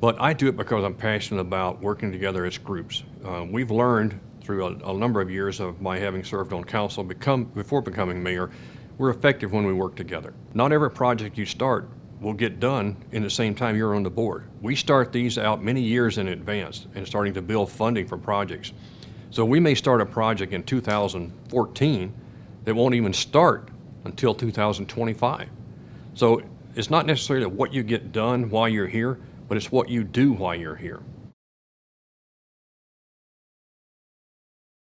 But I do it because I'm passionate about working together as groups. Uh, we've learned through a, a number of years of my having served on council become, before becoming mayor, we're effective when we work together. Not every project you start will get done in the same time you're on the board. We start these out many years in advance and starting to build funding for projects. So we may start a project in 2014 that won't even start until 2025. So it's not necessarily what you get done while you're here, but it's what you do while you're here.